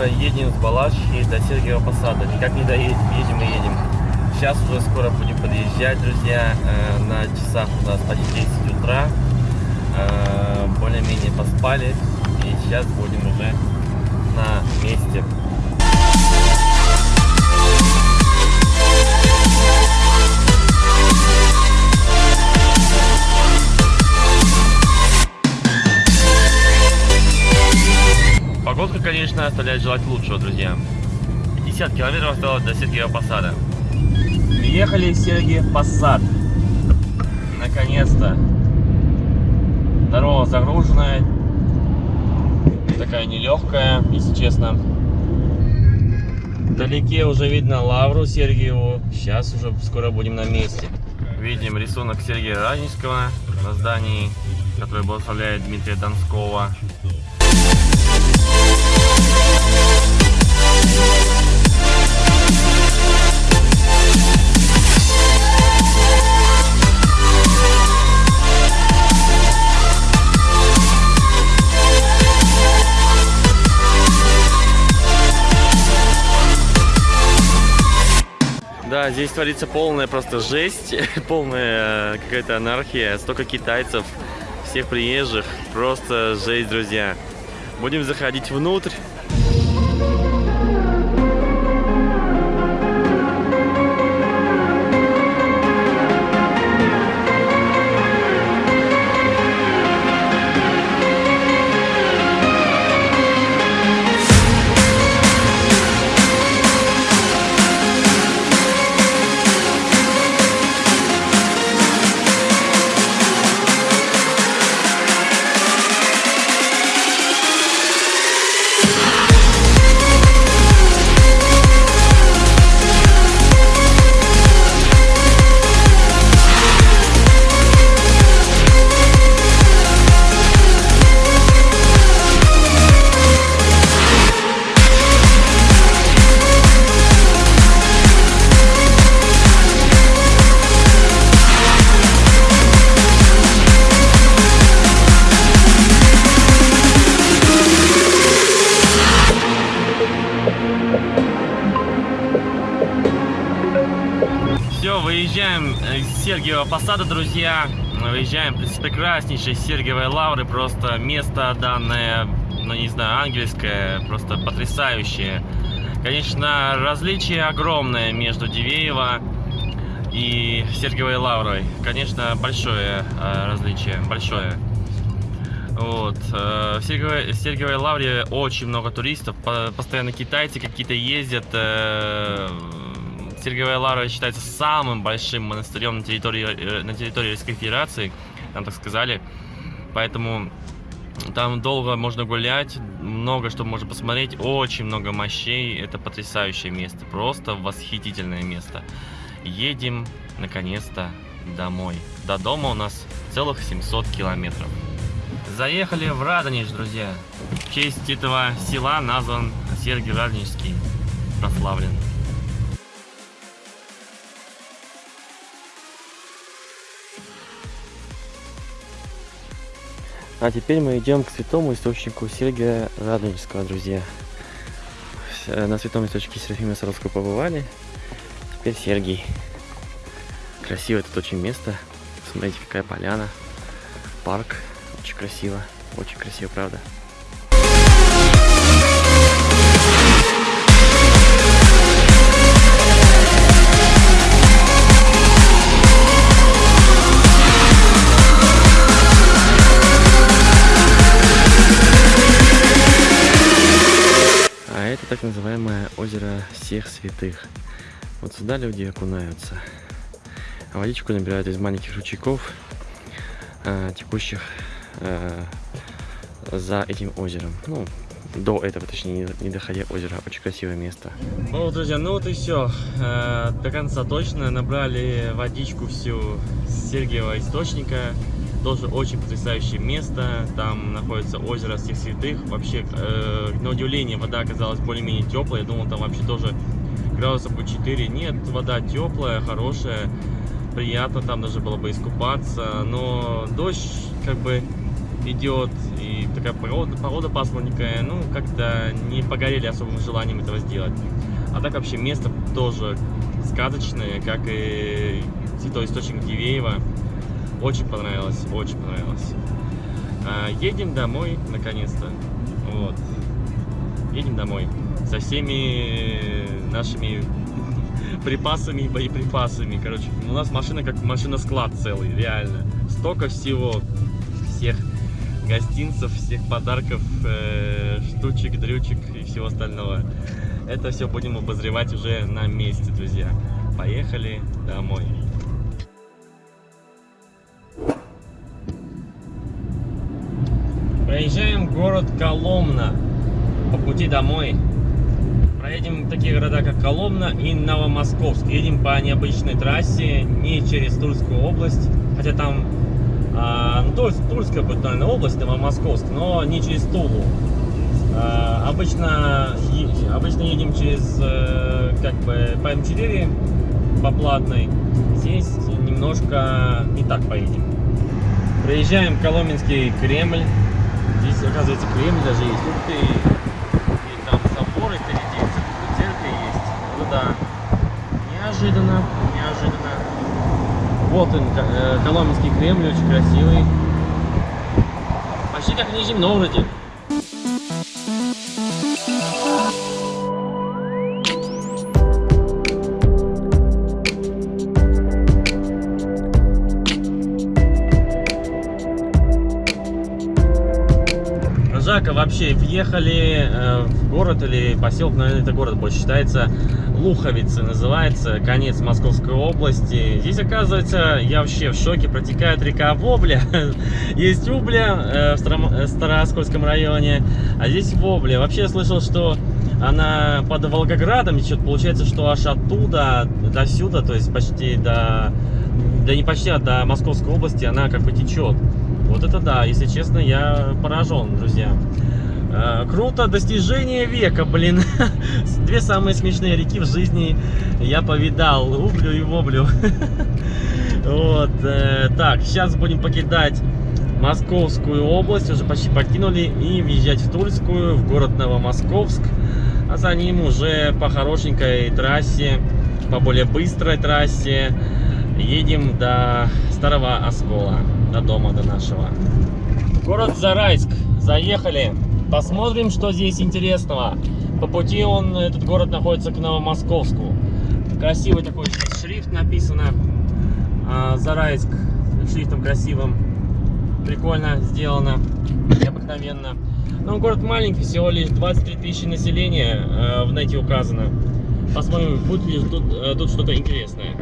уже едем с Балашихи до Сергиева Посада. Никак не доедем, едем и едем. Сейчас уже скоро будем подъезжать, друзья. Э, на часах у нас почти 10 утра. Э, более-менее поспали. И сейчас будем уже оставляет желать лучшего, друзья. 50 километров осталось до Сергиева Посада. Приехали в Сергиев Посад. Наконец-то. Дорога загруженная. Такая нелегкая, если честно. Вдалеке уже видно Лавру Сергиеву. Сейчас уже скоро будем на месте. Видим рисунок Сергея Радонежского на здании, который благословляет Дмитрия Донского. Да, здесь творится полная просто жесть, полная э, какая-то анархия, столько китайцев, всех приезжих, просто жесть, друзья. Будем заходить внутрь. Сергиева Посада, друзья. Выезжаем с прекраснейшей Сергиевой Лавры. Просто место данное, ну не знаю, ангельское, просто потрясающее. Конечно, различие огромное между Дивеево и Сергиевой Лаврой. Конечно, большое э, различие, большое. Вот. Э, в Сергиевой, Сергиевой Лавре очень много туристов, постоянно китайцы какие-то ездят, э, Сергиевая Лара считается самым большим монастырем на территории, э, на территории Российской Федерации, нам так сказали. Поэтому там долго можно гулять, много что можно посмотреть, очень много мощей. Это потрясающее место, просто восхитительное место. Едем, наконец-то, домой. До дома у нас целых 700 километров. Заехали в Радонеж, друзья. В честь этого села назван Сергий Радонежский, прославлен. А теперь мы идем к святому источнику Сергия Радонежского, друзья. На святом источнике Серафима Саровского побывали. Теперь Сергий. Красивое тут очень место. Смотрите, какая поляна. Парк. Очень красиво. Очень красиво, правда. Так называемое озеро всех святых. Вот сюда люди окунаются. А водичку набирают из маленьких ручейков, э, текущих э, за этим озером. Ну, до этого, точнее, не доходя озера. Очень красивое место. Ну, друзья, ну вот и все. Э, до конца точно набрали водичку всю с Сергиева источника. Тоже очень потрясающее место. Там находится озеро всех святых. Вообще, э, на удивление, вода оказалась более-менее теплая. Я думал, там вообще тоже градусов по 4. Нет, вода теплая, хорошая. Приятно там даже было бы искупаться. Но дождь как бы идет, и такая погода, погода пасмурненькая, ну, как-то не погорели особым желанием этого сделать. А так вообще место тоже сказочное, как и святой источник Дивеева. Очень понравилось, очень понравилось. А, едем домой, наконец-то. Вот. Едем домой. Со всеми нашими припасами и боеприпасами. Короче, у нас машина как машина-склад целый, реально. Столько всего, всех гостинцев, всех подарков, э, штучек, дрючек и всего остального. Это все будем обозревать уже на месте, друзья. Поехали домой. Город Коломна по пути домой. Проедем такие города, как Коломна и Новомосковск. Едем по необычной трассе, не через Тульскую область, хотя там, а, ну, есть Тульская будет, наверное, область, Новомосковск, но не через Тулу. А, обычно, обычно едем через, э, как бы, по М4, по платной. Здесь немножко не так поедем. Проезжаем Коломенский Кремль. Здесь, оказывается, Кремль даже есть. Ух ты! И там соборы впереди, церковь есть. Ну да. Неожиданно, неожиданно. Вот он, э, Коломенский Кремль, очень красивый. Почти как в Нижнем Новгороде. Жака вообще въехали э, в город или поселок, наверное, это город больше считается, Луховицы называется, конец Московской области. Здесь, оказывается, я вообще в шоке, протекает река Вобля. Есть Убля э, в Старооскольском районе, а здесь Вобля. Вообще я слышал, что она под Волгоградом течет, получается, что аж оттуда до сюда, то есть почти до, да не почти, а до Московской области она как бы течет. Вот это да, если честно, я поражен, друзья. Э, круто, достижение века, блин. Две самые смешные реки в жизни я повидал. Ублю и Воблю. Вот. Э, так, сейчас будем покидать Московскую область. Уже почти покинули. И въезжать в Тульскую, в город Новомосковск. А за ним уже по хорошенькой трассе, по более быстрой трассе едем до Старого Оскола до дома, до нашего. Город Зарайск. Заехали. Посмотрим, что здесь интересного. По пути он, этот город находится к Новомосковску. Красивый такой шрифт написано. А, Зарайск шрифтом красивым. Прикольно сделано. Необыкновенно. Ну, город маленький, всего лишь 23 тысячи населения э, в нете указано. Посмотрим, будет ли тут, э, тут что-то интересное.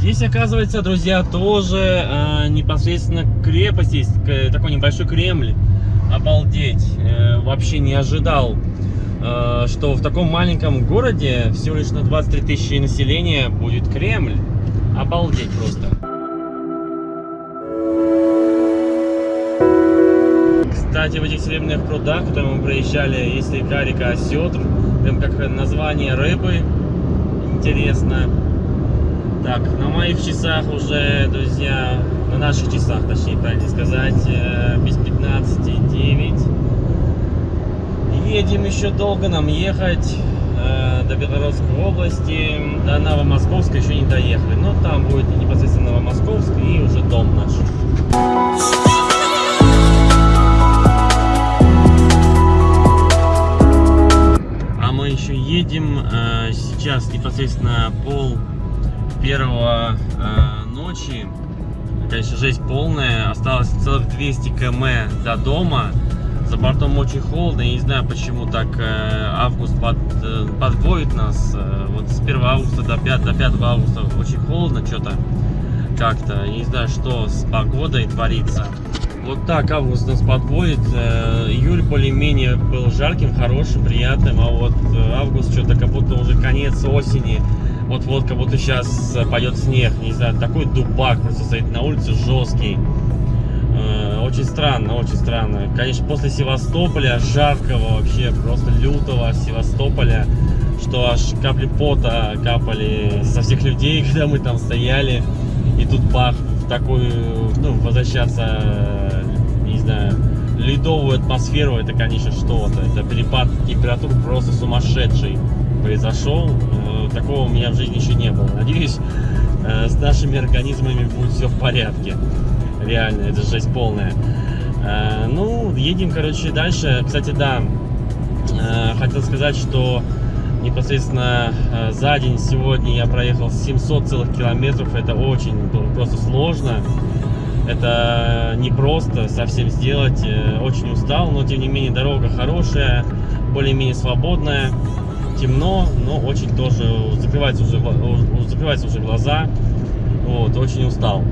Здесь, оказывается, друзья, тоже э, непосредственно крепость есть, такой небольшой Кремль. Обалдеть, э, вообще не ожидал, э, что в таком маленьком городе, всего лишь на 23 тысячи населения, будет Кремль. Обалдеть просто. Кстати, в этих серебряных прудах, которые мы проезжали, есть река, река Осетр, прям как название рыбы, интересно. Так, на моих часах уже, друзья, на наших часах, точнее, правильно сказать, э, без 15,9. Едем еще долго нам ехать э, до Белгородской области, до Новомосковска еще не доехали. Но там будет непосредственно Новомосковск и уже дом наш. А мы еще едем э, сейчас непосредственно пол первого э, ночи. Конечно, жесть полная. Осталось целых 200 км до дома. За бортом очень холодно. Я не знаю, почему так э, август под, э, подводит нас. Э, вот с 1 августа до 5, до 5 августа очень холодно что-то. Как-то. Не знаю, что с погодой творится. Вот так август нас подводит. Э, июль более-менее был жарким, хорошим, приятным. А вот э, август что-то как будто уже конец осени вот-вот как будто сейчас э, пойдет снег, не знаю, такой дубак просто стоит на улице жесткий. Э, очень странно, очень странно. Конечно, после Севастополя, жаркого вообще, просто лютого Севастополя, что аж капли пота капали со всех людей, когда мы там стояли. И тут бах, в такую, ну, возвращаться знаю, ледовую атмосферу, это, конечно, что-то. Это перепад температур просто сумасшедший произошел. Э, такого у меня в жизни еще не было. Надеюсь, э, с нашими организмами будет все в порядке. Реально, это жесть полная. Э, ну, едем, короче, дальше. Кстати, да, хотел сказать, что непосредственно за день сегодня я проехал 700 целых километров. Это очень просто сложно. Это не просто совсем сделать. Очень устал, но тем не менее дорога хорошая, более-менее свободная темно, но очень тоже закрывается уже, закрывается уже глаза. Вот, очень устал.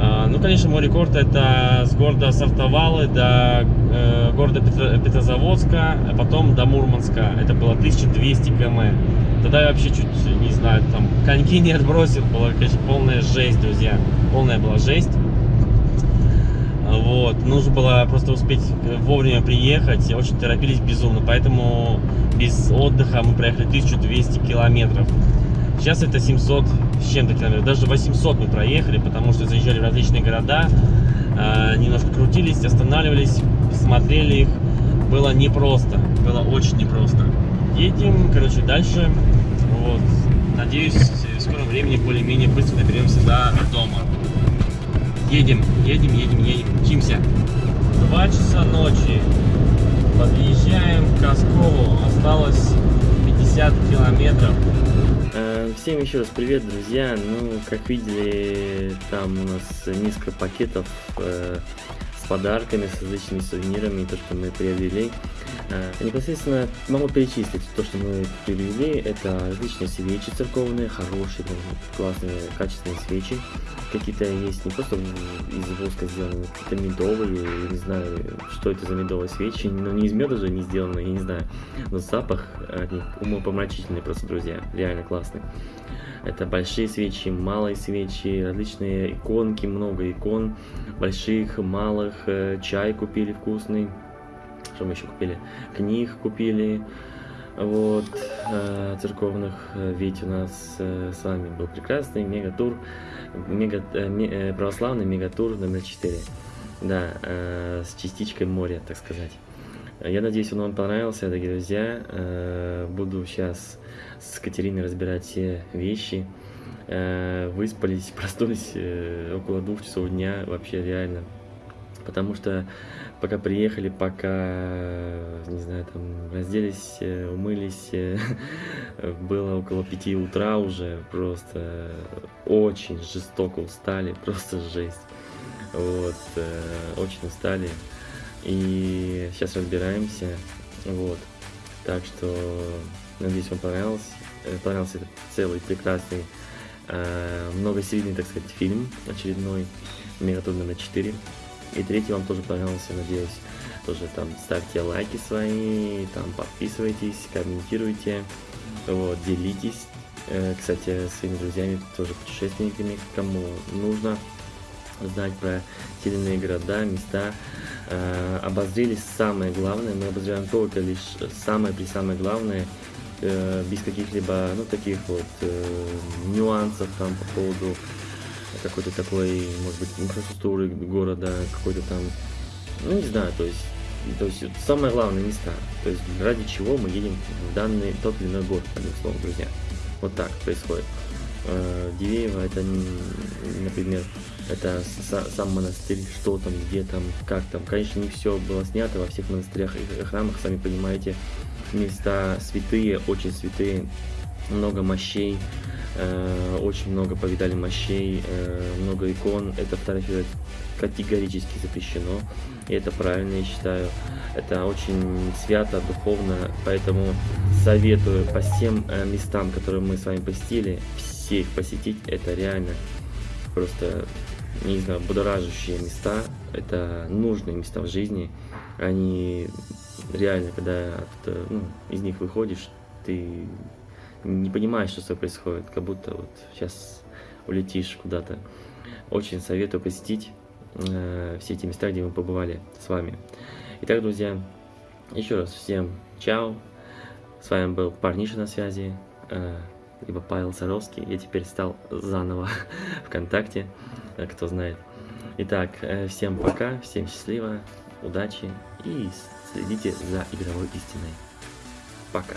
А, ну, конечно, мой рекорд это с города Сартовалы до э, города Петро, Петрозаводска, а потом до Мурманска. Это было 1200 км. Тогда я вообще чуть, не знаю, там коньки не отбросил. Была, конечно, полная жесть, друзья. Полная была жесть. Вот, нужно было просто успеть вовремя приехать, очень торопились безумно, поэтому без отдыха мы проехали 1200 километров. Сейчас это 700 с чем-то километров, даже 800 мы проехали, потому что заезжали в различные города, э, немножко крутились, останавливались, смотрели их. Было непросто, было очень непросто. Едем, короче, дальше. Вот. Надеюсь, в скором времени более-менее быстро доберемся до дома. Едем, едем, едем, едем, мчимся. Два часа ночи. Подъезжаем к Коскову. Осталось 50 километров. Э, всем еще раз привет, друзья. Ну, как видели, там у нас несколько пакетов э, подарками, с различными сувенирами, то, что мы приобрели. Э, непосредственно могу перечислить то, что мы приобрели. Это различные свечи церковные, хорошие, классные, качественные свечи. Какие-то есть не просто из воска сделаны, какие-то медовые, я не знаю, что это за медовые свечи, но не из меда же не сделаны, я не знаю. Но запах от умопомрачительный просто, друзья, реально классный. Это большие свечи, малые свечи, различные иконки, много икон, больших, малых, э, чай купили вкусный, что мы еще купили, книг купили, вот, э, церковных, ведь у нас э, с вами был прекрасный мегатур, мега, православный мегатур номер 4, да, с частичкой моря, так сказать. Я надеюсь, он вам понравился, дорогие друзья. Буду сейчас с Катериной разбирать все вещи. Э, выспались, проснулись э, около двух часов дня, вообще реально. Потому что пока приехали, пока, не знаю, там разделись, э, умылись, было около пяти утра уже, просто очень жестоко устали, просто жесть. Вот, очень устали. И сейчас разбираемся, вот. Так что Надеюсь, вам понравился. Э, понравился этот целый прекрасный, э, многосерийный, так сказать, фильм очередной, Мегатон номер 4. И третий вам тоже понравился, надеюсь. Тоже там ставьте лайки свои, там подписывайтесь, комментируйте, вот, делитесь. Э, кстати, своими друзьями, тоже путешественниками, кому нужно знать про те города, места. Э, обозрели самое главное, мы обозреваем только лишь самое при самое главное – э, без каких-либо, ну, таких вот э, нюансов там по поводу какой-то такой, может быть, инфраструктуры города, какой-то там, ну, не знаю, то есть, то есть самое главное места, то есть ради чего мы едем в данный, тот или иной город, одним словом, друзья. Вот так происходит. Э, Дивеево это, например, это сам монастырь, что там, где там, как там. Конечно, не все было снято во всех монастырях и храмах, сами понимаете, места святые, очень святые, много мощей, э, очень много повидали мощей, э, много икон. Это фотографировать категорически запрещено, и это правильно, я считаю. Это очень свято, духовно, поэтому советую по всем э, местам, которые мы с вами посетили, все их посетить, это реально просто, не знаю, будоражащие места, это нужные места в жизни, они реально, когда ну, из них выходишь, ты не понимаешь, что с тобой происходит, как будто вот сейчас улетишь куда-то. Очень советую посетить э, все эти места, где мы побывали с вами. Итак, друзья, еще раз всем чао. С вами был Парниша на связи, э, либо Павел Саровский. Я теперь стал заново ВКонтакте, кто знает. Итак, э, всем пока, всем счастливо, удачи и следите за игровой истиной. Пока.